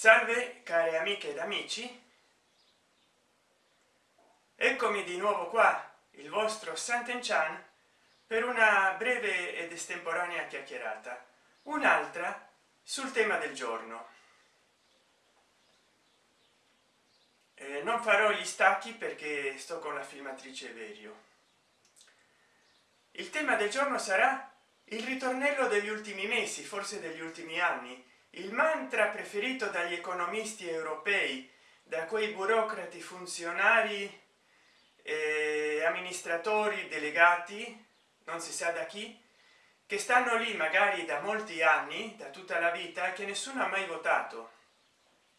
salve care amiche ed amici. Eccomi di nuovo qua il vostro Sant'Enchan per una breve ed estemporanea chiacchierata. Un'altra sul tema del giorno. Eh, non farò gli stacchi perché sto con la filmatrice verio. Il tema del giorno sarà il ritornello degli ultimi mesi forse degli ultimi anni il mantra preferito dagli economisti europei da quei burocrati funzionari eh, amministratori delegati non si sa da chi che stanno lì magari da molti anni da tutta la vita che nessuno ha mai votato.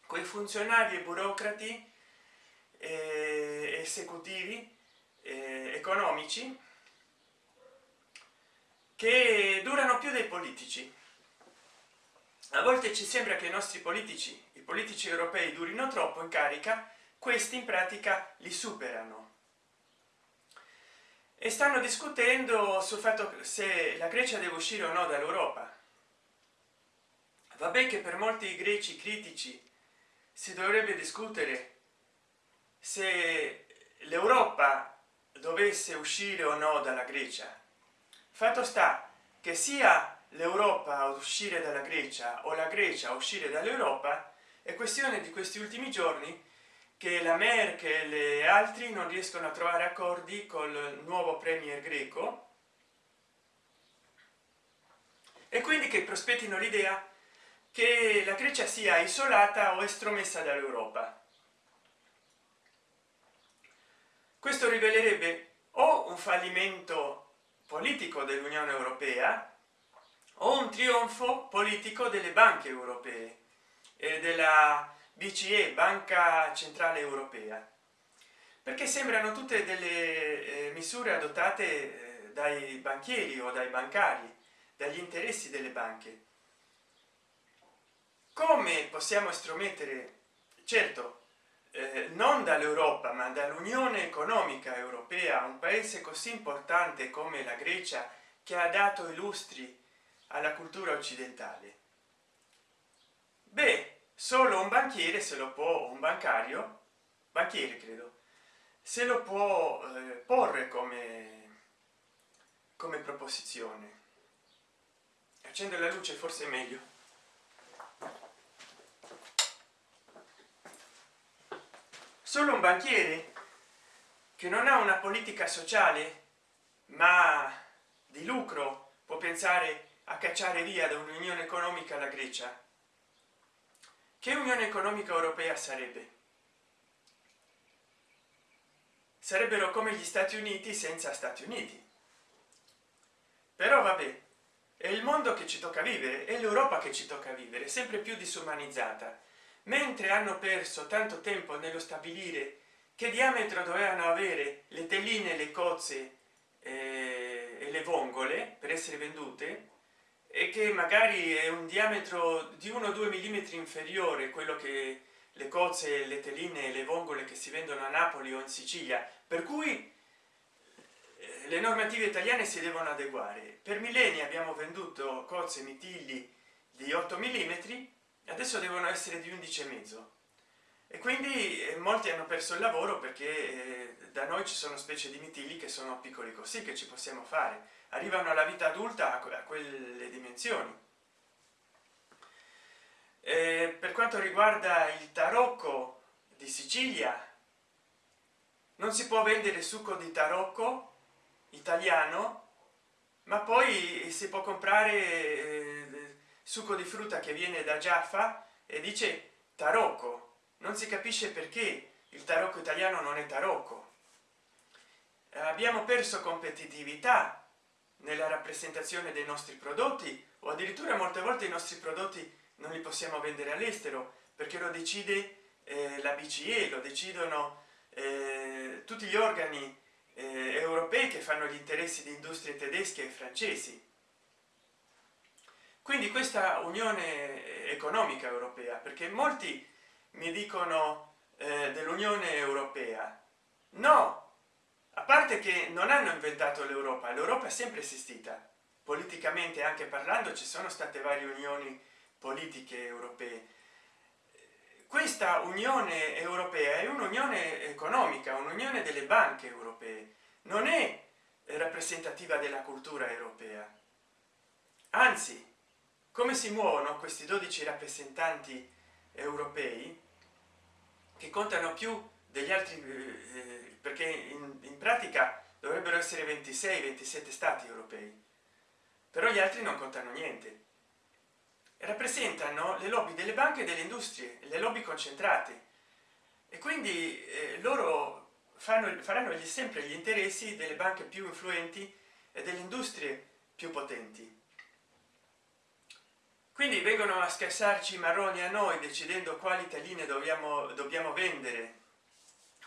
Quei funzionari e burocrati eh, esecutivi eh, economici che durano più dei politici a volte ci sembra che i nostri politici i politici europei durino troppo in carica questi in pratica li superano. E stanno discutendo sul fatto se la grecia deve uscire o no dall'europa. Vabbè che per molti greci critici si dovrebbe discutere se l'europa dovesse uscire o no dalla grecia. Fatto sta che sia l'europa a uscire dalla grecia o la grecia a uscire dall'europa è questione di questi ultimi giorni che la merkel e altri non riescono a trovare accordi col nuovo premier greco. E quindi che prospettino l'idea che la grecia sia isolata o estromessa dall'europa. Questo rivelerebbe o un fallimento politico dell'unione europea o un trionfo politico delle banche europee e della BCE Banca Centrale Europea. Perché sembrano tutte delle eh, misure adottate eh, dai banchieri o dai bancari dagli interessi delle banche. Come possiamo estromettere? Certo eh, non dall'europa ma dall'unione economica europea un paese così importante come la grecia che ha dato illustri alla cultura occidentale. Beh solo un banchiere se lo può un bancario banchiere credo se lo può eh, porre come come proposizione. Accendo la luce forse è meglio. Solo un banchiere che non ha una politica sociale ma di lucro può pensare a cacciare via da un'unione economica la grecia. Che unione economica europea sarebbe? Sarebbero come gli stati uniti senza stati uniti. Però vabbè è il mondo che ci tocca vivere è l'europa che ci tocca vivere sempre più disumanizzata. Mentre hanno perso tanto tempo nello stabilire che diametro dovevano avere le telline le cozze eh, e le vongole per essere vendute e che magari è un diametro di 1 2 mm inferiore quello che le cozze le teline e le vongole che si vendono a napoli o in sicilia. Per cui eh, le normative italiane si devono adeguare. Per millenni abbiamo venduto cozze mitilli di 8 mm adesso devono essere di 11 e mezzo e quindi eh, molti hanno perso il lavoro perché eh, da noi ci sono specie di mitilli che sono piccoli così che ci possiamo fare. Arrivano alla vita adulta a quelle dimensioni. E per quanto riguarda il tarocco di sicilia non si può vendere succo di tarocco italiano ma poi si può comprare eh, succo di frutta che viene da giaffa e dice tarocco non si capisce perché il tarocco italiano non è tarocco. Abbiamo perso competitività nella rappresentazione dei nostri prodotti o addirittura molte volte i nostri prodotti non li possiamo vendere all'estero perché lo decide eh, la BCE lo decidono eh, tutti gli organi eh, europei che fanno gli interessi di industrie tedesche e francesi. Quindi questa unione economica europea perché molti mi dicono eh, dell'unione europea. No! A parte che non hanno inventato l'europa l'europa è sempre esistita. Politicamente anche parlando ci sono state varie unioni politiche europee. Questa unione europea è un'unione economica un'unione delle banche europee. Non è rappresentativa della cultura europea. Anzi come si muovono questi 12 rappresentanti europei che contano più degli altri eh, perché in, in pratica dovrebbero essere 26 27 stati europei però gli altri non contano niente. Rappresentano le lobby delle banche e delle industrie le lobby concentrate. E quindi eh, loro fanno, faranno sempre gli interessi delle banche più influenti e delle industrie più potenti quindi vengono a scassarci marroni a noi decidendo quali talline dobbiamo dobbiamo vendere.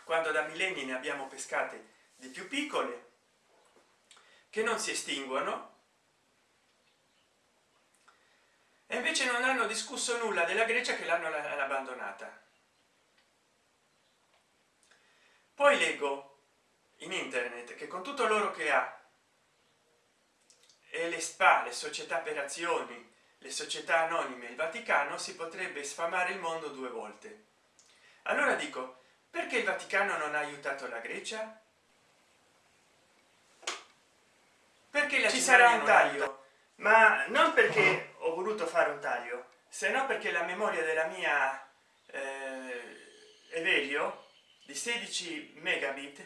Quando da millenni ne abbiamo pescate di più piccole che non si estinguono e invece non hanno discusso nulla della grecia che l'hanno abbandonata. Poi leggo in internet che con tutto l'oro che ha e le spa le società per azioni le società anonime il vaticano si potrebbe sfamare il mondo due volte. Allora dico perché il vaticano non ha aiutato la grecia? Perché la ci sarà un taglio. ma non perché ho voluto fare un taglio se no perché la memoria della mia eh, Evelio di 16 megabit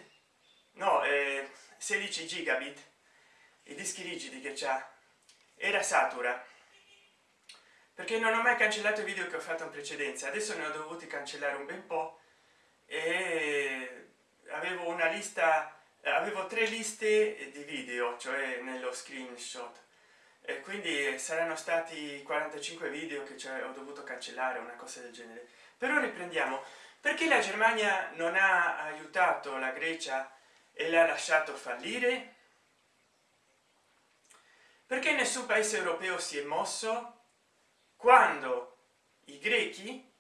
no eh, 16 gigabit i dischi rigidi che c'ha era satura perché non ho mai cancellato i video che ho fatto in precedenza. Adesso ne ho dovuti cancellare un bel po. E avevo una lista avevo tre liste di video cioè nello screenshot. E quindi saranno stati 45 video che cioè, ho dovuto cancellare una cosa del genere. Però riprendiamo. Perché la germania non ha aiutato la grecia e l'ha lasciato fallire? Perché nessun paese europeo si è mosso quando i grechi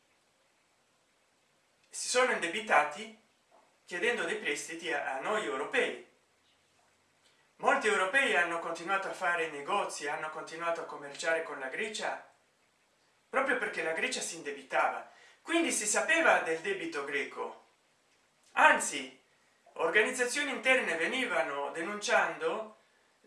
si sono indebitati chiedendo dei prestiti a, noi europei. Molti europei hanno continuato a fare negozi hanno continuato a commerciare con la grecia proprio perché la grecia si indebitava. Quindi si sapeva del debito greco. Anzi organizzazioni interne venivano denunciando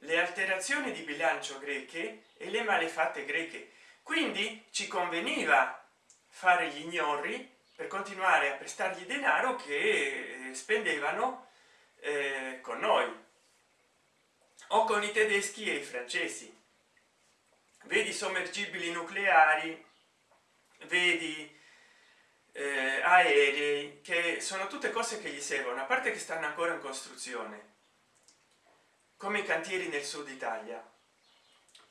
le alterazioni di bilancio greche e le malefatte greche quindi ci conveniva fare gli ignori per continuare a prestargli denaro che eh, spendevano eh, con noi. O con i tedeschi e i francesi. Vedi sommergibili nucleari vedi eh, aerei che sono tutte cose che gli servono a parte che stanno ancora in costruzione. Come i cantieri nel sud italia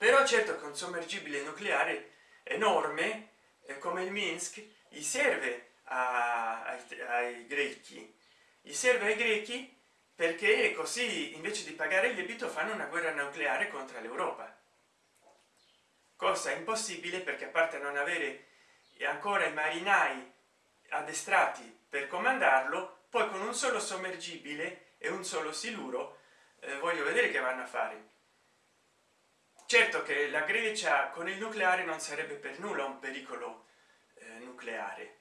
però certo che un sommergibile nucleare enorme eh, come il minsk gli serve a, ai, ai grechi. Gli serve ai grechi perché così invece di pagare il debito fanno una guerra nucleare contro l'europa. Cosa impossibile perché a parte non avere ancora i marinai addestrati per comandarlo poi con un solo sommergibile e un solo siluro eh, voglio vedere che vanno a fare certo che la grecia con il nucleare non sarebbe per nulla un pericolo eh, nucleare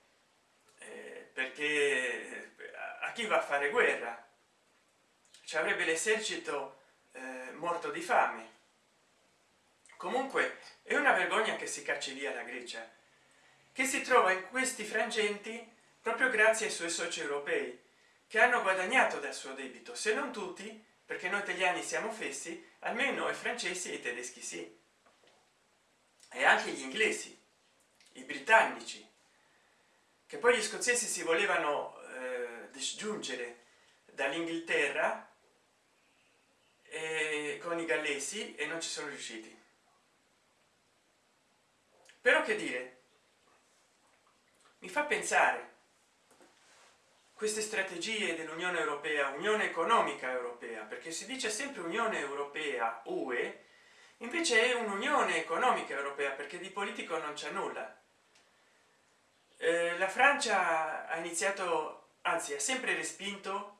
eh, perché eh, a chi va a fare guerra? Ci avrebbe l'esercito eh, morto di fame. Comunque è una vergogna che si cacci via la grecia che si trova in questi frangenti proprio grazie ai suoi soci europei che hanno guadagnato dal suo debito se non tutti perché noi italiani siamo fessi almeno i francesi e i tedeschi sì. E anche gli inglesi i britannici che poi gli scozzesi si volevano eh, disgiungere dall'inghilterra con i gallesi e non ci sono riusciti. Però che dire? Mi fa pensare queste strategie dell'unione europea unione economica europea perché si dice sempre unione europea ue invece è un'unione economica europea perché di politico non c'è nulla. Eh, la francia ha iniziato anzi ha sempre respinto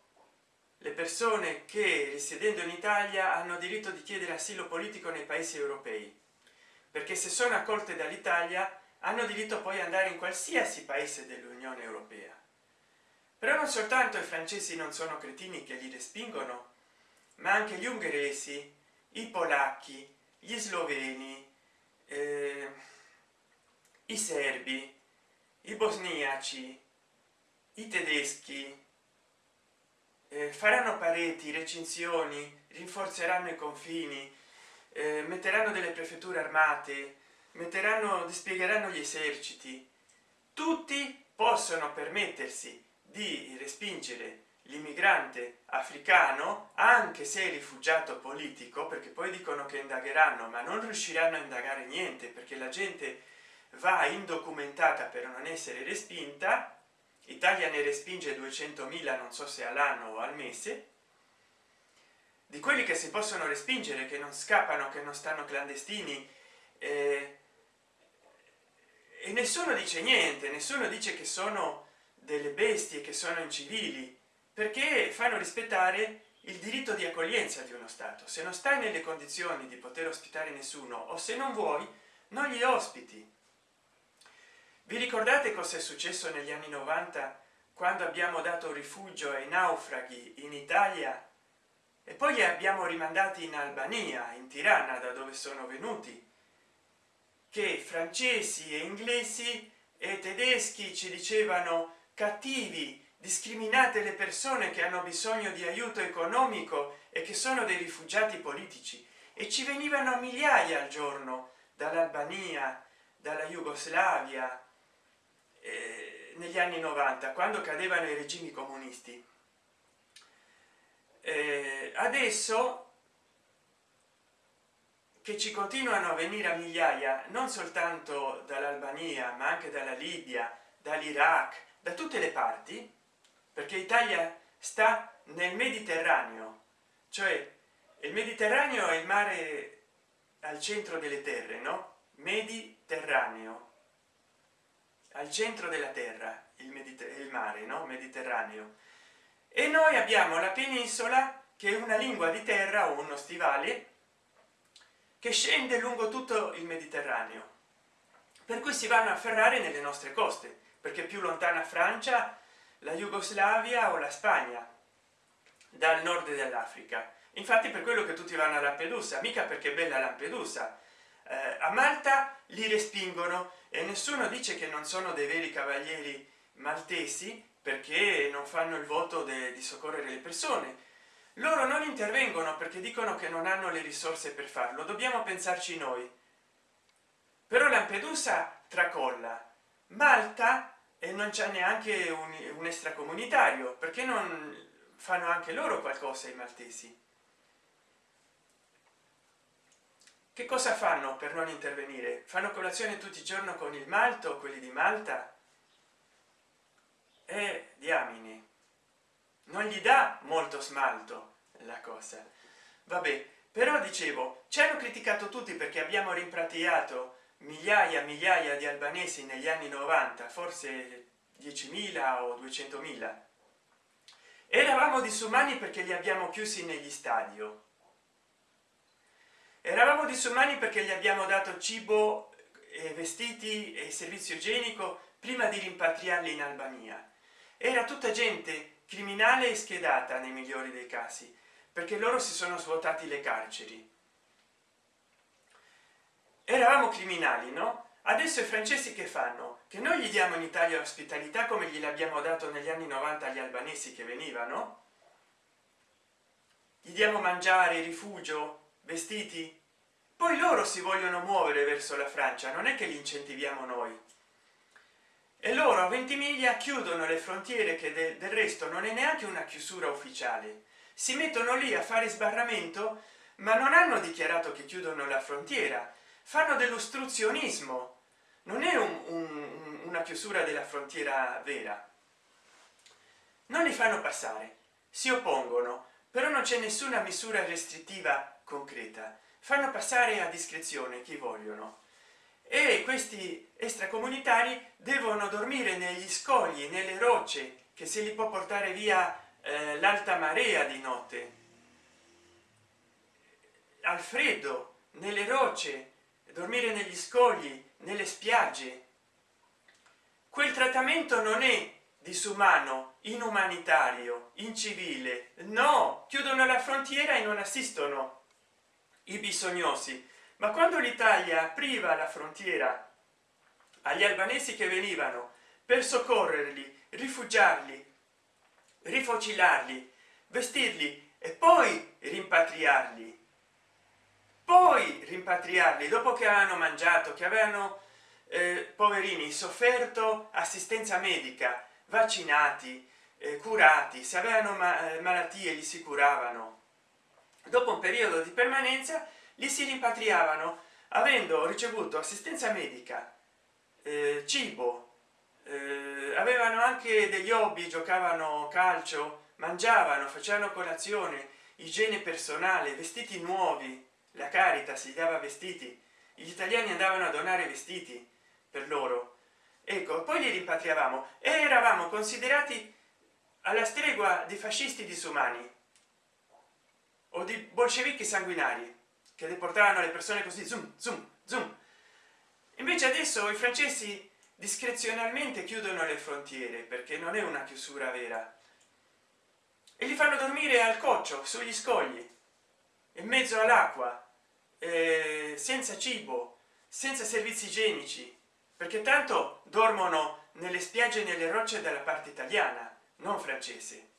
le persone che risiedendo in italia hanno diritto di chiedere asilo politico nei paesi europei perché se sono accolte dall'italia hanno diritto poi andare in qualsiasi paese dell'unione europea però non soltanto i francesi non sono cretini che li respingono ma anche gli ungheresi i polacchi gli sloveni eh, i serbi i bosniaci i tedeschi eh, faranno pareti recinzioni rinforzeranno i confini eh, metteranno delle prefetture armate metteranno dispiegheranno gli eserciti. Tutti possono permettersi di respingere l'immigrante africano anche se rifugiato politico perché poi dicono che indagheranno ma non riusciranno a indagare niente perché la gente va indocumentata per non essere respinta. Italia ne respinge 200.000 non so se all'anno o al mese. Di quelli che si possono respingere che non scappano che non stanno clandestini eh, e nessuno dice niente nessuno dice che sono delle bestie che sono incivili perché fanno rispettare il diritto di accoglienza di uno stato. Se non stai nelle condizioni di poter ospitare nessuno o se non vuoi non gli ospiti. Vi ricordate cosa è successo negli anni 90 quando abbiamo dato rifugio ai naufraghi in italia? E poi li abbiamo rimandati in albania in tirana da dove sono venuti che francesi e inglesi e tedeschi ci dicevano cattivi discriminate le persone che hanno bisogno di aiuto economico e che sono dei rifugiati politici. E ci venivano migliaia al giorno dall'albania dalla jugoslavia eh, negli anni 90 quando cadevano i regimi comunisti. Eh, adesso che ci continuano a venire a migliaia non soltanto dall'albania ma anche dalla libia dall'iraq da tutte le parti perché italia sta nel mediterraneo cioè il mediterraneo è il mare al centro delle terre no? Mediterraneo. Al centro della terra il, il mare no? Mediterraneo. E noi abbiamo la penisola che è una lingua di terra o uno stivale che scende lungo tutto il mediterraneo. Per cui si vanno a ferrare nelle nostre coste perché più lontana francia la jugoslavia o la spagna dal nord dell'africa. Infatti per quello che tutti vanno a lampedusa mica perché bella lampedusa. Eh, a malta li respingono e nessuno dice che non sono dei veri cavalieri maltesi perché non fanno il voto di soccorrere le persone. Loro non intervengono perché dicono che non hanno le risorse per farlo. Dobbiamo pensarci noi. Però lampedusa tracolla malta e non c'è neanche un, un extracomunitario perché non fanno anche loro qualcosa i maltesi? Che cosa fanno per non intervenire? Fanno colazione tutti i giorni con il malto quelli di malta? E diamine. Non gli dà molto smalto la cosa. Vabbè però dicevo ci hanno criticato tutti perché abbiamo rimpratiato migliaia migliaia di albanesi negli anni 90 forse 10.000 o 200.000 eravamo disumani perché li abbiamo chiusi negli stadio. Eravamo disumani perché gli abbiamo dato cibo e vestiti e servizio igienico prima di rimpatriarli in albania. Era tutta gente criminale e schedata nei migliori dei casi perché loro si sono svuotati le carceri eravamo criminali no? Adesso i francesi che fanno? Che noi gli diamo in italia ospitalità come gliel'abbiamo dato negli anni 90 agli albanesi che venivano? Gli diamo mangiare rifugio vestiti? Poi loro si vogliono muovere verso la francia non è che li incentiviamo noi. E loro a 20 miglia chiudono le frontiere che de del resto non è neanche una chiusura ufficiale. Si mettono lì a fare sbarramento ma non hanno dichiarato che chiudono la frontiera fanno dell'ostruzionismo. Non è un, un, una chiusura della frontiera vera. Non li fanno passare si oppongono però non c'è nessuna misura restrittiva concreta. Fanno passare a discrezione chi vogliono. E questi extracomunitari devono dormire negli scogli nelle rocce che se li può portare via eh, l'alta marea di notte. Al freddo nelle rocce dormire negli scogli nelle spiagge. Quel trattamento non è disumano inumanitario incivile. No chiudono la frontiera e non assistono i bisognosi. Ma quando l'italia priva la frontiera agli albanesi che venivano per soccorrerli rifugiarli rifocilarli vestirli e poi rimpatriarli poi rimpatriarli dopo che hanno mangiato che avevano eh, poverini sofferto assistenza medica vaccinati eh, curati se avevano ma eh, malattie li si curavano. Dopo un periodo di permanenza li si rimpatriavano avendo ricevuto assistenza medica eh, cibo eh, avevano anche degli hobby giocavano calcio mangiavano facevano colazione igiene personale vestiti nuovi la carità si dava vestiti. Gli italiani andavano a donare vestiti per loro. Ecco poi li rimpatriavamo. E eravamo considerati alla stregua di fascisti disumani. O di bolscevichi sanguinari che deportavano le persone così zoom zoom zoom invece adesso i francesi discrezionalmente chiudono le frontiere perché non è una chiusura vera. E li fanno dormire al coccio sugli scogli in mezzo all'acqua eh, senza cibo senza servizi igienici perché tanto dormono nelle spiagge nelle rocce dalla parte italiana non francese.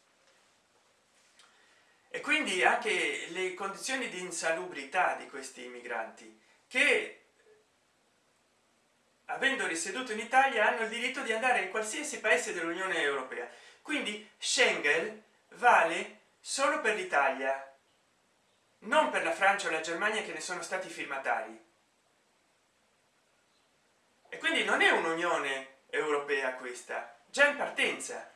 E quindi anche le condizioni di insalubrità di questi immigranti che avendo risieduto in italia hanno il diritto di andare in qualsiasi paese dell'unione europea. Quindi schengen vale solo per l'italia non per la francia o la germania che ne sono stati firmatari. E quindi non è un'unione europea questa già in partenza.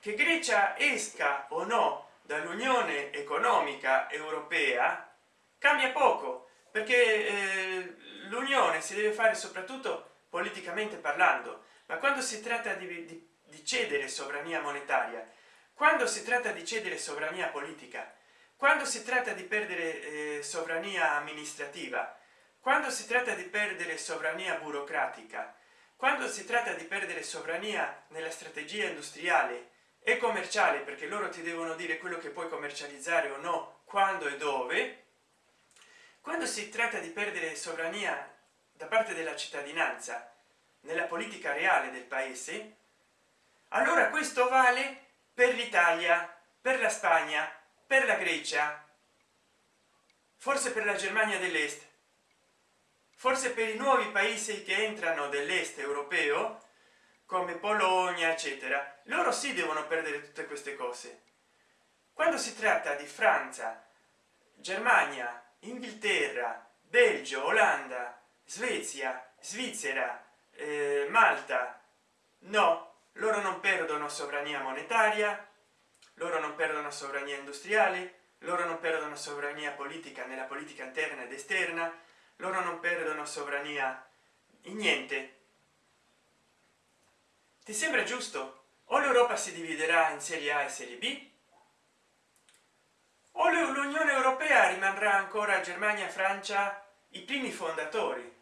Che grecia esca o no dall'unione economica europea cambia poco perché eh, l'unione si deve fare soprattutto politicamente parlando. Ma quando si tratta di, di, di cedere sovrania monetaria quando si tratta di cedere sovrania politica quando si tratta di perdere eh, sovrania amministrativa quando si tratta di perdere sovrania burocratica quando si tratta di perdere sovrania nella strategia industriale e commerciale perché loro ti devono dire quello che puoi commercializzare o no quando e dove quando si tratta di perdere sovrania da parte della cittadinanza nella politica reale del paese allora questo vale per l'italia per la spagna per la grecia forse per la germania dell'est forse per i nuovi paesi che entrano dell'est europeo come polonia eccetera loro si devono perdere tutte queste cose. Quando si tratta di francia germania inghilterra belgio olanda svezia svizzera eh, malta no loro non perdono sovrania monetaria loro non perdono sovrania industriale loro non perdono sovrania politica nella politica interna ed esterna loro non perdono sovrania in niente. Ti sembra giusto? O l'europa si dividerà in serie a e serie b o l'unione europea rimarrà ancora germania francia i primi fondatori.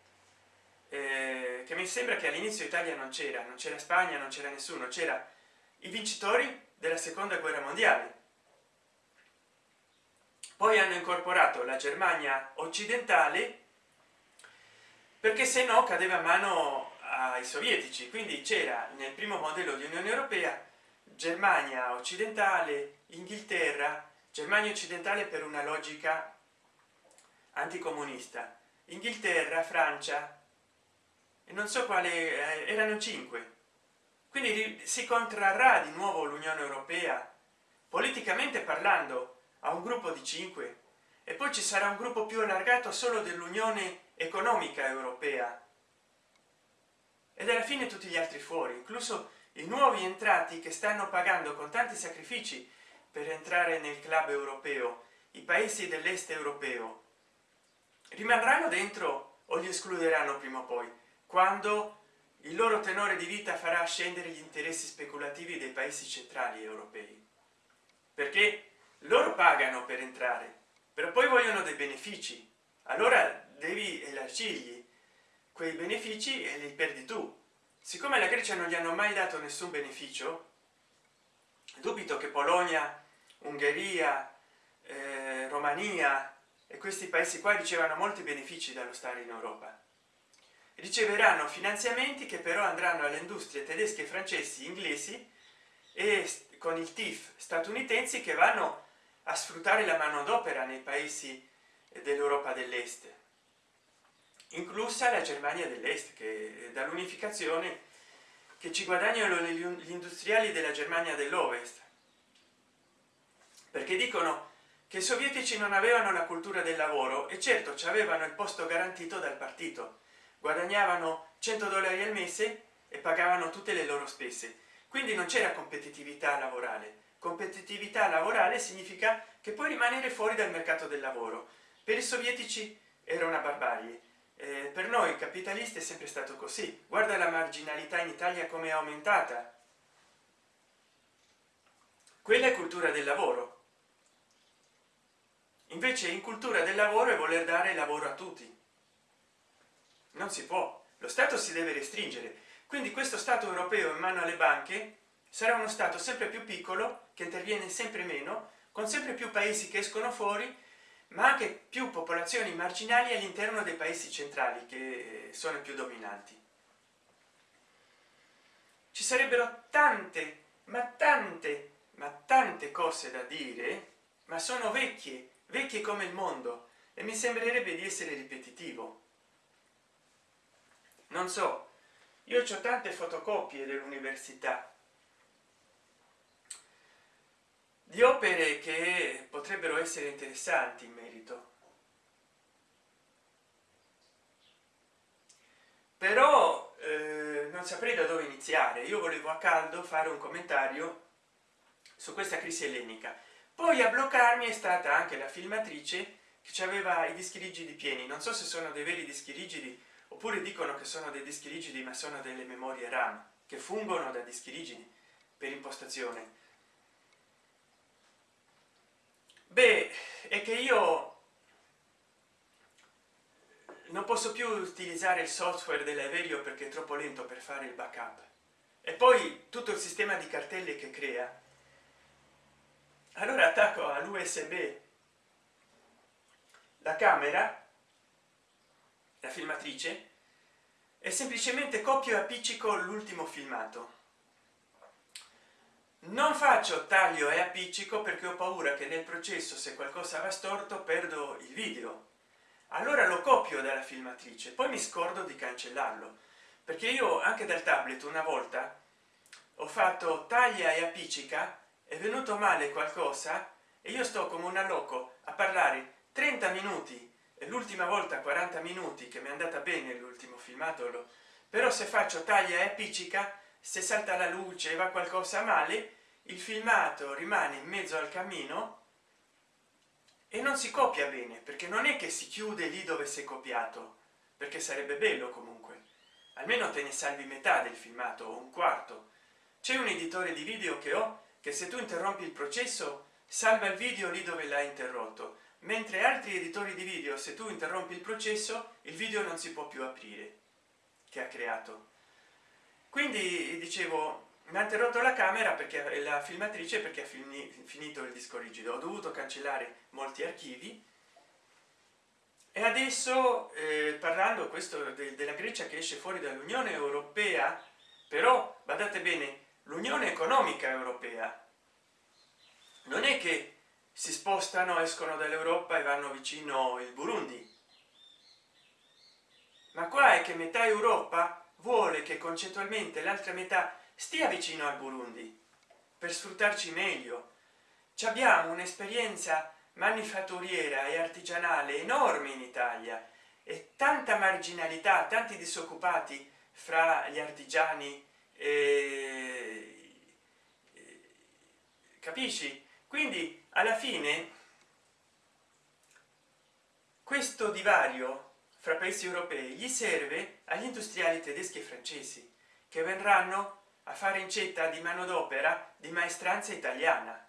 Eh, che mi sembra che all'inizio italia non c'era non c'era spagna non c'era nessuno c'era i vincitori della seconda guerra mondiale. Poi hanno incorporato la germania occidentale perché se no cadeva a mano ai sovietici. Quindi c'era nel primo modello di unione europea germania occidentale inghilterra germania occidentale per una logica anticomunista inghilterra francia e non so quale eh, erano cinque quindi si contrarrà di nuovo l'unione europea politicamente parlando a un gruppo di cinque. E poi ci sarà un gruppo più allargato solo dell'unione economica europea. Ed alla fine tutti gli altri fuori incluso i nuovi entrati che stanno pagando con tanti sacrifici per entrare nel club europeo i paesi dell'est europeo. Rimarranno dentro o li escluderanno prima o poi? Quando il loro tenore di vita farà scendere gli interessi speculativi dei paesi centrali europei perché loro pagano per entrare però poi vogliono dei benefici. Allora devi elargirgli quei benefici e li perdi tu. Siccome la grecia non gli hanno mai dato nessun beneficio dubito che polonia ungheria eh, romania e questi paesi qua ricevano molti benefici dallo stare in europa riceveranno finanziamenti che però andranno alle industrie tedesche francesi inglesi e con il tif statunitensi che vanno a sfruttare la manodopera nei paesi dell'europa dell'est inclusa la germania dell'est che dall'unificazione che ci guadagnano gli industriali della germania dell'ovest. Perché dicono che i sovietici non avevano la cultura del lavoro e certo ci avevano il posto garantito dal partito guadagnavano 100 dollari al mese e pagavano tutte le loro spese. Quindi non c'era competitività lavorale. Competitività lavorale significa che puoi rimanere fuori dal mercato del lavoro. Per i sovietici era una barbarie. Eh, per noi capitalisti è sempre stato così. Guarda la marginalità in italia come è aumentata. Quella è cultura del lavoro. Invece in cultura del lavoro è voler dare lavoro a tutti non si può. Lo stato si deve restringere. Quindi questo stato europeo in mano alle banche sarà uno stato sempre più piccolo che interviene sempre meno con sempre più paesi che escono fuori ma anche più popolazioni marginali all'interno dei paesi centrali che sono più dominanti. Ci sarebbero tante ma tante ma tante cose da dire ma sono vecchie vecchie come il mondo e mi sembrerebbe di essere ripetitivo non so. Io ho tante fotocopie dell'università. Di opere che potrebbero essere interessanti in merito. Però eh, non saprei da dove iniziare. Io volevo a caldo fare un commentario su questa crisi ellenica. Poi a bloccarmi è stata anche la filmatrice che aveva i dischi rigidi pieni. Non so se sono dei veri dischi rigidi oppure dicono che sono dei dischi rigidi ma sono delle memorie ram che fungono da dischi rigidi per impostazione. Beh è che io non posso più utilizzare il software dell'aereo perché è troppo lento per fare il backup. E poi tutto il sistema di cartelle che crea. Allora attacco all'usb la camera la filmatrice e semplicemente copio e appiccico l'ultimo filmato. Non faccio taglio e appiccico perché ho paura che nel processo se qualcosa va storto perdo il video. Allora lo copio dalla filmatrice poi mi scordo di cancellarlo. Perché io anche dal tablet una volta ho fatto taglia e appiccica è venuto male qualcosa e io sto come un loco a parlare 30 minuti l'ultima volta 40 minuti che mi è andata bene l'ultimo filmato però se faccio taglia e appiccica se salta la luce va qualcosa male il filmato rimane in mezzo al cammino e non si copia bene perché non è che si chiude lì dove si è copiato perché sarebbe bello comunque. Almeno te ne salvi metà del filmato o un quarto. C'è un editore di video che ho che se tu interrompi il processo salva il video lì dove l'ha interrotto mentre altri editori di video se tu interrompi il processo il video non si può più aprire. Che ha creato? Quindi dicevo mi ha interrotto la camera perché la filmatrice perché ha finito il disco rigido. Ho dovuto cancellare molti archivi. E adesso eh, parlando questo de della grecia che esce fuori dall'unione europea però badate bene l'unione economica europea non è che si spostano escono dall'europa e vanno vicino il burundi. Ma qua è che metà europa vuole che concettualmente l'altra metà stia vicino al burundi per sfruttarci meglio. Ci abbiamo un'esperienza manifatturiera e artigianale enorme in italia e tanta marginalità tanti disoccupati fra gli artigiani e... capisci? Quindi alla fine questo divario fra paesi europei gli serve agli industriali tedeschi e francesi che verranno a fare incetta di manodopera di maestranza italiana.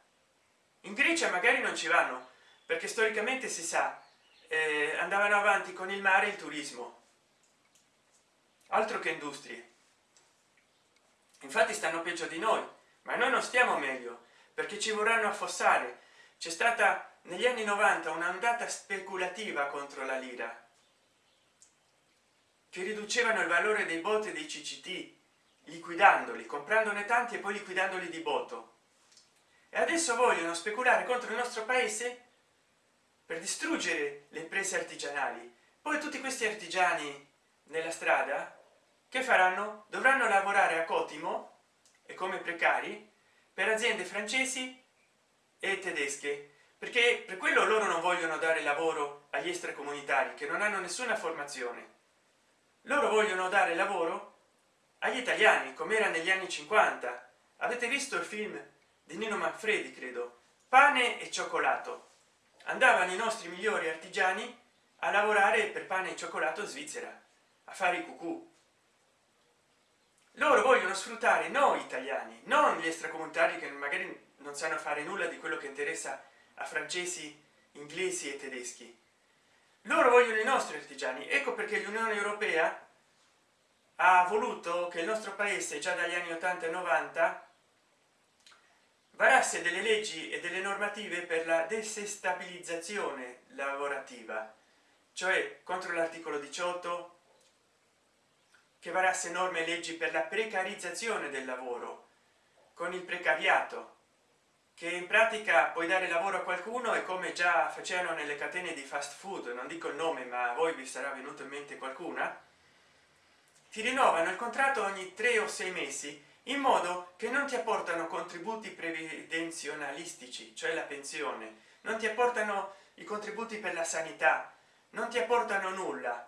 In grecia magari non ci vanno perché storicamente si sa eh, andavano avanti con il mare il turismo. Altro che industrie. Infatti stanno peggio di noi ma noi non stiamo meglio perché ci vorranno affossare c'è stata negli anni 90 un'andata speculativa contro la lira. Che riducevano il valore dei botti dei cct liquidandoli comprandone tanti e poi liquidandoli di botto. E adesso vogliono speculare contro il nostro paese per distruggere le imprese artigianali. Poi tutti questi artigiani nella strada che faranno? Dovranno lavorare a cotimo e come precari per aziende francesi e tedesche perché per quello loro non vogliono dare lavoro agli extracomunitari che non hanno nessuna formazione. Loro vogliono dare lavoro agli italiani come era negli anni 50 avete visto il film di nino manfredi credo? Pane e cioccolato. Andavano i nostri migliori artigiani a lavorare per pane e cioccolato in svizzera a fare i cucù. Loro vogliono sfruttare noi italiani non gli extracomunitari che magari non sanno fare nulla di quello che interessa a francesi inglesi e tedeschi. Loro vogliono i nostri artigiani. Ecco perché l'unione europea ha voluto che il nostro paese già dagli anni 80 e 90 varasse delle leggi e delle normative per la desestabilizzazione lavorativa cioè contro l'articolo 18 che varasse norme e leggi per la precarizzazione del lavoro con il precariato che in pratica puoi dare lavoro a qualcuno e come già facevano nelle catene di fast food non dico il nome ma a voi vi sarà venuto in mente qualcuna ti rinnovano il contratto ogni tre o sei mesi in modo che non ti apportano contributi previdenzionalistici cioè la pensione non ti apportano i contributi per la sanità non ti apportano nulla.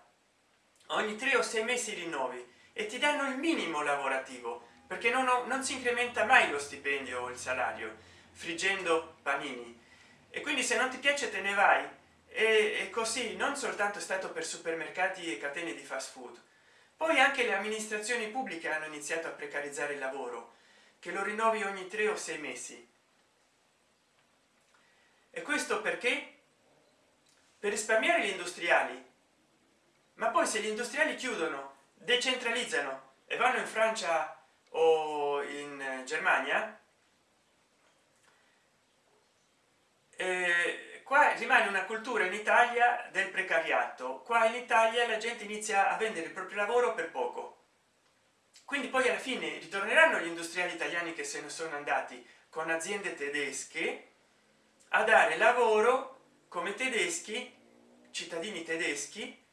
Ogni tre o sei mesi rinnovi e ti danno il minimo lavorativo perché non, non si incrementa mai lo stipendio o il salario friggendo panini. E quindi se non ti piace te ne vai. E, così non soltanto è stato per supermercati e catene di fast food. Poi anche le amministrazioni pubbliche hanno iniziato a precarizzare il lavoro che lo rinnovi ogni tre o sei mesi. E questo perché? Per risparmiare gli industriali. Ma poi se gli industriali chiudono decentralizzano e vanno in francia o in germania eh, qua rimane una cultura in italia del precariato. Qua in italia la gente inizia a vendere il proprio lavoro per poco. Quindi poi alla fine ritorneranno gli industriali italiani che se ne sono andati con aziende tedesche a dare lavoro come tedeschi cittadini tedeschi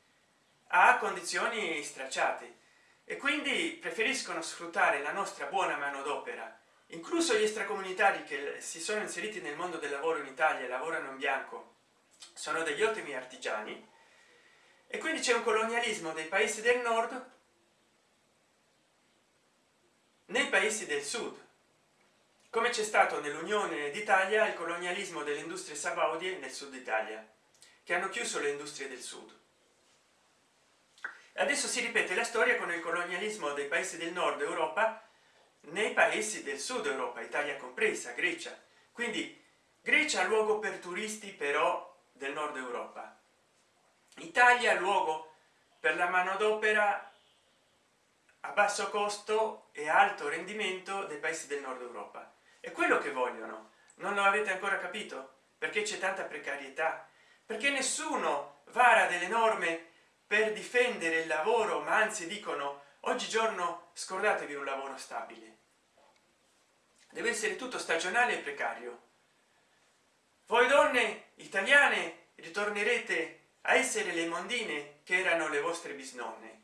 a condizioni stracciate e quindi preferiscono sfruttare la nostra buona manodopera incluso gli extracomunitari che si sono inseriti nel mondo del lavoro in italia lavorano in bianco sono degli ottimi artigiani. E quindi c'è un colonialismo dei paesi del nord nei paesi del sud. Come c'è stato nell'unione d'italia il colonialismo delle industrie sabaudie nel sud italia che hanno chiuso le industrie del sud. Adesso si ripete la storia con il colonialismo dei paesi del nord europa nei paesi del sud europa italia compresa grecia. Quindi grecia luogo per turisti però del nord europa. Italia luogo per la manodopera a basso costo e alto rendimento dei paesi del nord europa. È quello che vogliono. Non lo avete ancora capito? Perché c'è tanta precarietà? Perché nessuno vara delle norme per difendere il lavoro ma anzi dicono oggigiorno scordatevi un lavoro stabile. Deve essere tutto stagionale e precario. Voi donne italiane ritornerete a essere le mondine che erano le vostre bisnonne.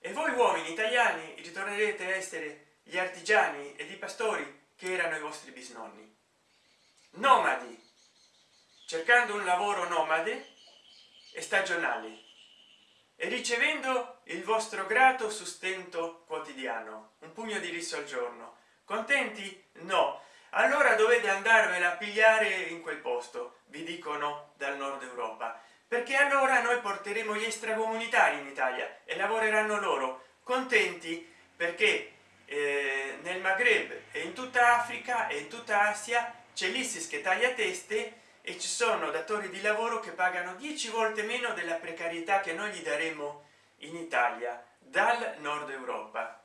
E voi uomini italiani ritornerete a essere gli artigiani ed i pastori che erano i vostri bisnonni. Nomadi. Cercando un lavoro nomade e stagionale e ricevendo il vostro grato sustento quotidiano un pugno di riso al giorno. Contenti? No. Allora dovete andarvela a pigliare in quel posto vi dicono dal nord europa. Perché allora noi porteremo gli extracomunitari in italia e lavoreranno loro. Contenti? Perché eh, nel maghreb e in tutta africa e in tutta asia c'è l'isis che taglia teste e ci sono datori di lavoro che pagano 10 volte meno della precarietà che noi gli daremo in italia dal nord europa.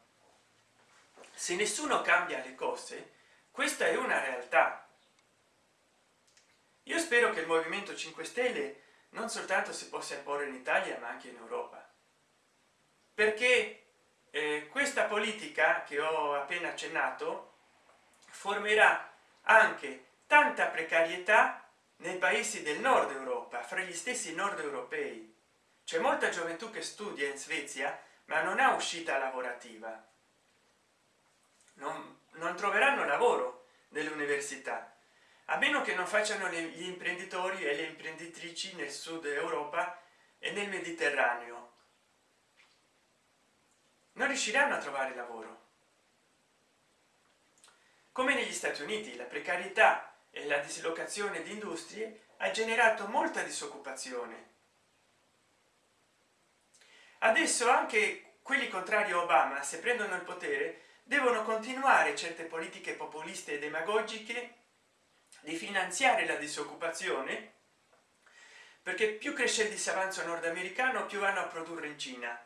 Se nessuno cambia le cose questa è una realtà. Io spero che il movimento 5 stelle non soltanto si possa imporre in italia ma anche in europa. Perché eh, questa politica che ho appena accennato formerà anche tanta precarietà nei paesi del nord europa fra gli stessi nord europei c'è molta gioventù che studia in svezia ma non ha uscita lavorativa. Non, non troveranno lavoro nell'università a meno che non facciano gli imprenditori e le imprenditrici nel sud europa e nel mediterraneo. Non riusciranno a trovare lavoro. Come negli stati uniti la precarietà e la dislocazione di industrie ha generato molta disoccupazione. Adesso anche quelli contrari a obama se prendono il potere devono continuare certe politiche populiste e demagogiche di finanziare la disoccupazione perché più cresce il disavanzo nordamericano più vanno a produrre in cina.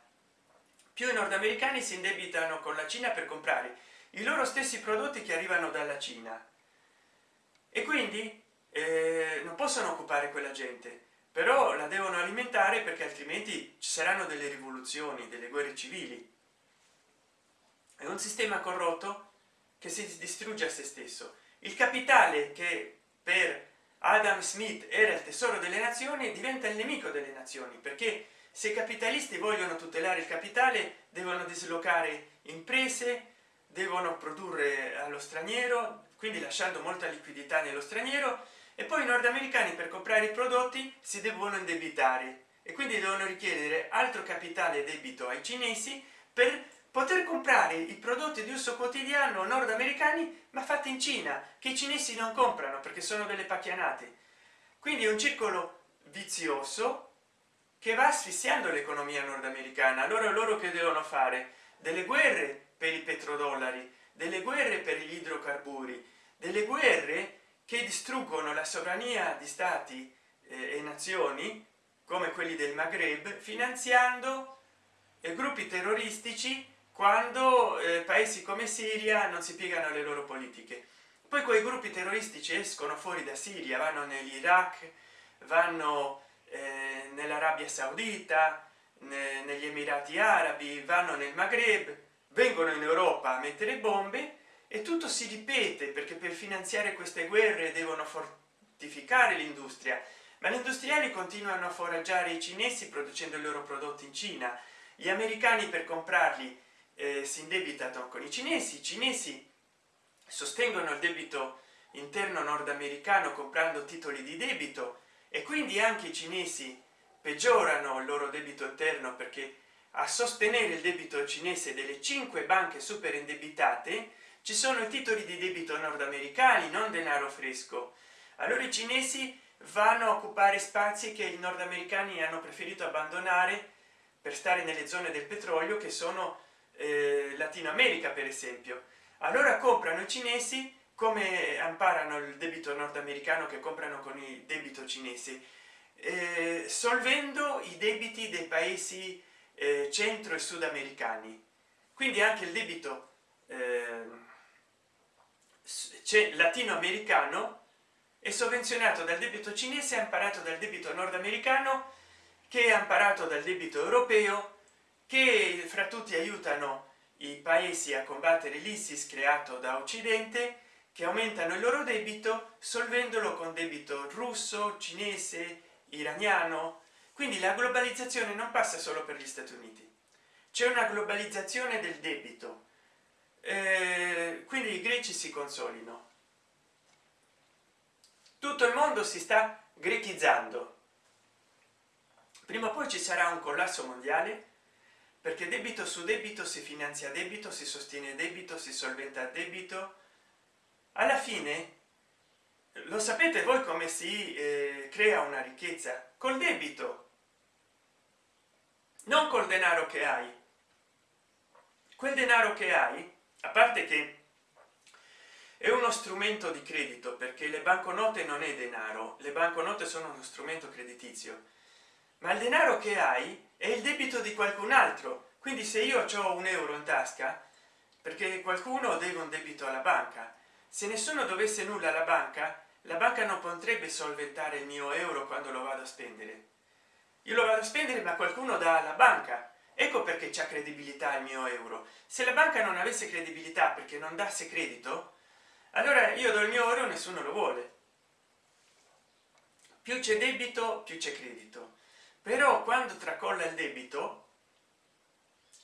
Più i nordamericani si indebitano con la cina per comprare i loro stessi prodotti che arrivano dalla cina e quindi eh, non possono occupare quella gente però la devono alimentare perché altrimenti ci saranno delle rivoluzioni delle guerre civili. È un sistema corrotto che si distrugge a se stesso. Il capitale che per adam smith era il tesoro delle nazioni diventa il nemico delle nazioni perché se i capitalisti vogliono tutelare il capitale devono dislocare imprese devono produrre allo straniero quindi lasciando molta liquidità nello straniero e poi i nordamericani per comprare i prodotti si devono indebitare. E quindi devono richiedere altro capitale debito ai cinesi per poter comprare i prodotti di uso quotidiano nordamericani ma fatti in cina che i cinesi non comprano perché sono delle pacchianate. Quindi è un circolo vizioso che va asfissiando l'economia nordamericana. Allora loro che devono fare? Delle guerre per i petrodollari delle guerre per gli idrocarburi delle guerre che distruggono la sovrania di stati eh, e nazioni come quelli del maghreb finanziando eh, gruppi terroristici quando eh, paesi come siria non si piegano alle loro politiche. Poi quei gruppi terroristici escono fuori da siria vanno nell'iraq vanno eh, nell'arabia saudita ne, negli emirati arabi vanno nel maghreb vengono in europa a mettere bombe e tutto si ripete perché per finanziare queste guerre devono fortificare l'industria. Ma gli industriali continuano a foraggiare i cinesi producendo i loro prodotti in cina. Gli americani per comprarli eh, si indebitano con i cinesi. I cinesi sostengono il debito interno nordamericano comprando titoli di debito e quindi anche i cinesi peggiorano il loro debito interno perché a sostenere il debito cinese delle cinque banche super indebitate ci sono i titoli di debito nordamericani non denaro fresco. Allora i cinesi vanno a occupare spazi che i nordamericani hanno preferito abbandonare per stare nelle zone del petrolio che sono eh, latino america per esempio. Allora comprano i cinesi come amparano il debito nordamericano che comprano con il debito cinese eh, solvendo i debiti dei paesi eh, centro e sudamericani. Quindi anche il debito eh, latinoamericano è sovvenzionato dal debito cinese amparato dal debito nordamericano che è amparato dal debito europeo che fra tutti aiutano i paesi a combattere l'isis creato da occidente che aumentano il loro debito solvendolo con debito russo cinese iraniano quindi la globalizzazione non passa solo per gli stati uniti. C'è una globalizzazione del debito. Eh, quindi i greci si consolino. Tutto il mondo si sta grechizzando. Prima o poi ci sarà un collasso mondiale perché debito su debito si finanzia debito si sostiene debito si solventa debito. Alla fine lo sapete voi come si eh, crea una ricchezza? Col debito non col denaro che hai. Quel denaro che hai a parte che è uno strumento di credito perché le banconote non è denaro le banconote sono uno strumento creditizio. Ma il denaro che hai è il debito di qualcun altro. Quindi se io ho un euro in tasca perché qualcuno deve un debito alla banca. Se nessuno dovesse nulla alla banca la banca non potrebbe solventare il mio euro quando lo vado a spendere io lo vado a spendere ma qualcuno dà alla banca. Ecco perché c'è credibilità il mio euro. Se la banca non avesse credibilità perché non dasse credito allora io do il mio euro nessuno lo vuole. Più c'è debito più c'è credito. Però quando tracolla il debito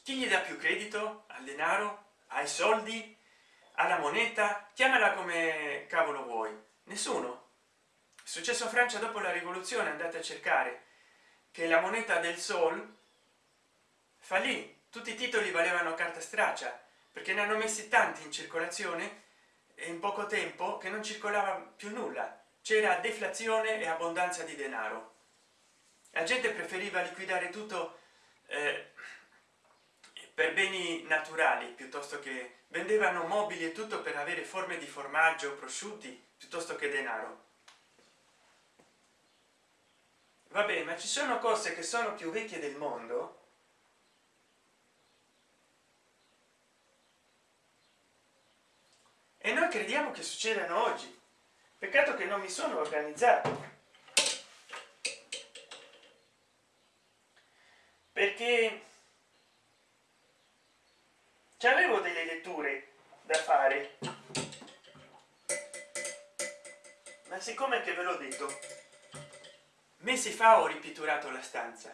chi gli dà più credito? Al denaro? Ai soldi? Alla moneta? Chiamala come cavolo vuoi. Nessuno. È successo a francia dopo la rivoluzione andate a cercare che la moneta del sol fallì tutti i titoli valevano carta straccia perché ne hanno messi tanti in circolazione e in poco tempo che non circolava più nulla. C'era deflazione e abbondanza di denaro. La gente preferiva liquidare tutto eh, per beni naturali piuttosto che vendevano mobili e tutto per avere forme di formaggio prosciutti piuttosto che denaro vabbè ma ci sono cose che sono più vecchie del mondo? E noi crediamo che succedano oggi. Peccato che non mi sono organizzato. Perché avevo delle letture da fare. Ma siccome che ve l'ho detto mesi fa ho ripitturato la stanza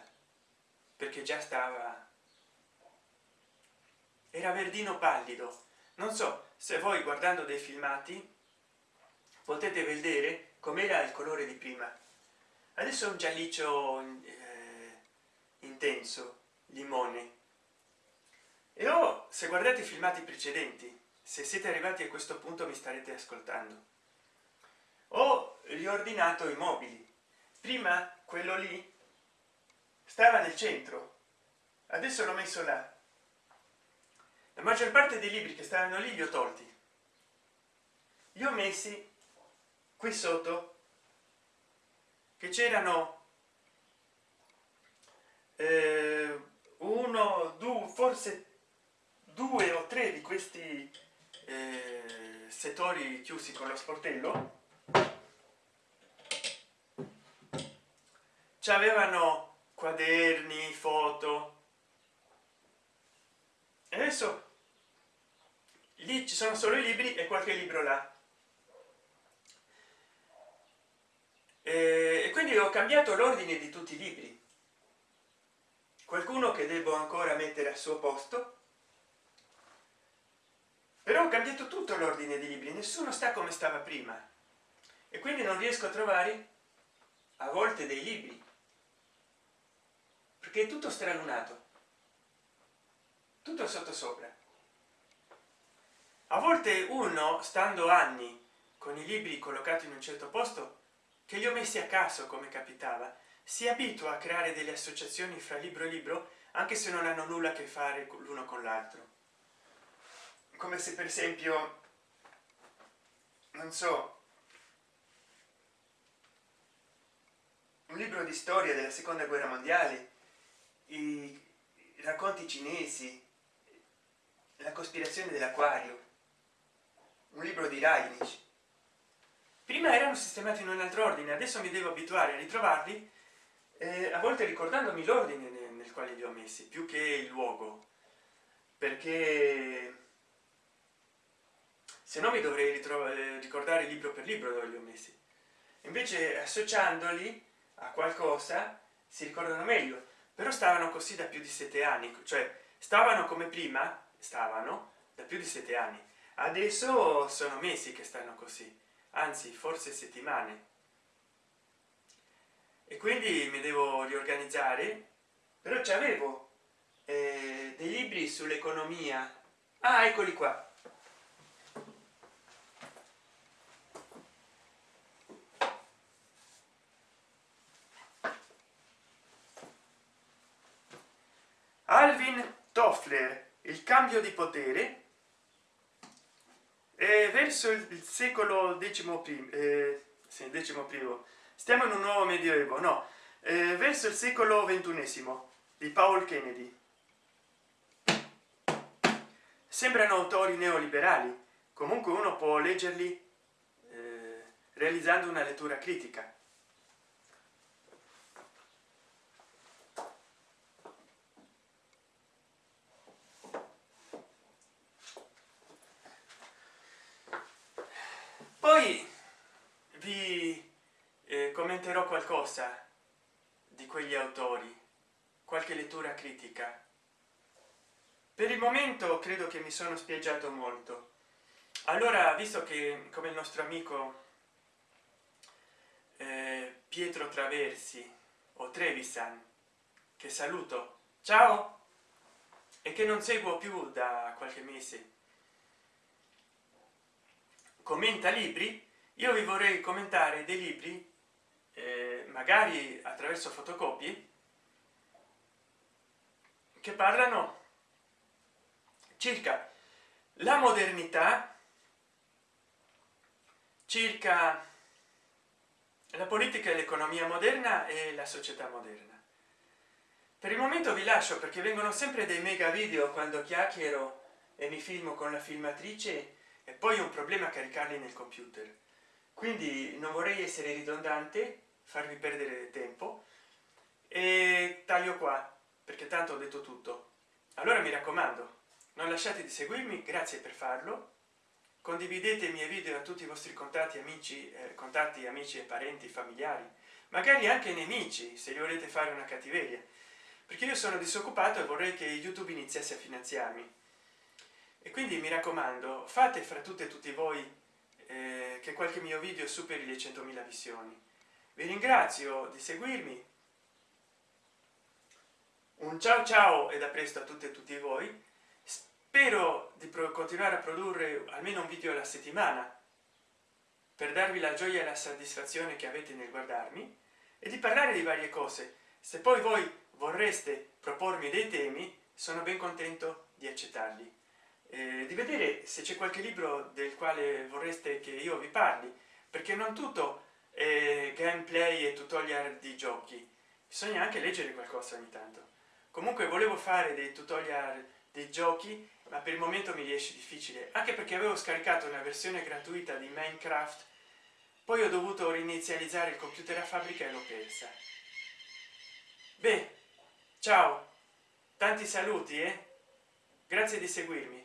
perché già stava era verdino pallido. Non so se voi guardando dei filmati potete vedere com'era il colore di prima. Adesso è un gialliccio eh, intenso limone. E ho se guardate i filmati precedenti se siete arrivati a questo punto mi starete ascoltando. Ho riordinato i mobili. Prima quello lì stava nel centro. Adesso l'ho messo là. La maggior parte dei libri che stavano lì li ho tolti. Li ho messi qui sotto che c'erano eh, uno due forse due o tre di questi eh, settori chiusi con lo sportello avevano quaderni foto. E adesso lì ci sono solo i libri e qualche libro là. E quindi ho cambiato l'ordine di tutti i libri. Qualcuno che devo ancora mettere al suo posto. Però ho cambiato tutto l'ordine di libri nessuno sta come stava prima. E quindi non riesco a trovare a volte dei libri perché è tutto stralunato. Tutto sotto sopra. A volte uno stando anni con i libri collocati in un certo posto che li ho messi a caso come capitava si abitua a creare delle associazioni fra libro e libro anche se non hanno nulla a che fare l'uno con l'altro. Come se per esempio non so un libro di storia della seconda guerra mondiale i racconti cinesi la cospirazione dell'acquario un libro di Reich prima erano sistemati in un altro ordine adesso mi devo abituare a ritrovarli eh, a volte ricordandomi l'ordine nel, quale li ho messi più che il luogo. Perché se no mi dovrei ricordare libro per libro dove li ho messi. Invece associandoli a qualcosa si ricordano meglio però stavano così da più di sette anni cioè stavano come prima stavano da più di sette anni. Adesso sono mesi che stanno così anzi forse settimane. E quindi mi devo riorganizzare. Però ci avevo eh, dei libri sull'economia. Ah eccoli qua cambio di potere e verso il secolo decimo primo eh, sì, decimo primo. Stiamo in un nuovo medioevo no eh, verso il secolo ventunesimo di paul kennedy. Sembrano autori neoliberali comunque uno può leggerli eh, realizzando una lettura critica poi vi eh, commenterò qualcosa di quegli autori qualche lettura critica. Per il momento credo che mi sono spieggiato molto. Allora visto che come il nostro amico eh, pietro traversi o trevisan che saluto ciao e che non seguo più da qualche mese commenta libri io vi vorrei commentare dei libri eh, magari attraverso fotocopie che parlano circa la modernità circa la politica e l'economia moderna e la società moderna. Per il momento vi lascio perché vengono sempre dei mega video quando chiacchiero e mi filmo con la filmatrice e poi un problema a caricarli nel computer. Quindi non vorrei essere ridondante farvi perdere tempo. E taglio qua perché tanto ho detto tutto. Allora mi raccomando non lasciate di seguirmi grazie per farlo. Condividete i miei video a tutti i vostri contatti amici eh, contatti amici e parenti familiari magari anche nemici se li volete fare una cattiveria. Perché io sono disoccupato e vorrei che youtube iniziasse a finanziarmi. E quindi mi raccomando fate fra tutte e tutti voi eh, che qualche mio video superi le 100.000 visioni vi ringrazio di seguirmi. Un ciao ciao e da presto a tutte e tutti voi. Spero di continuare a produrre almeno un video alla settimana per darvi la gioia e la soddisfazione che avete nel guardarmi e di parlare di varie cose. Se poi voi vorreste propormi dei temi sono ben contento di accettarli. Eh, di vedere se c'è qualche libro del quale vorreste che io vi parli perché non tutto è gameplay e tutorial di giochi. Bisogna anche leggere qualcosa ogni tanto. Comunque volevo fare dei tutorial dei giochi ma per il momento mi riesce difficile anche perché avevo scaricato una versione gratuita di minecraft poi ho dovuto rinizializzare il computer a fabbrica e l'ho persa. Beh ciao. Tanti saluti eh? grazie di seguirmi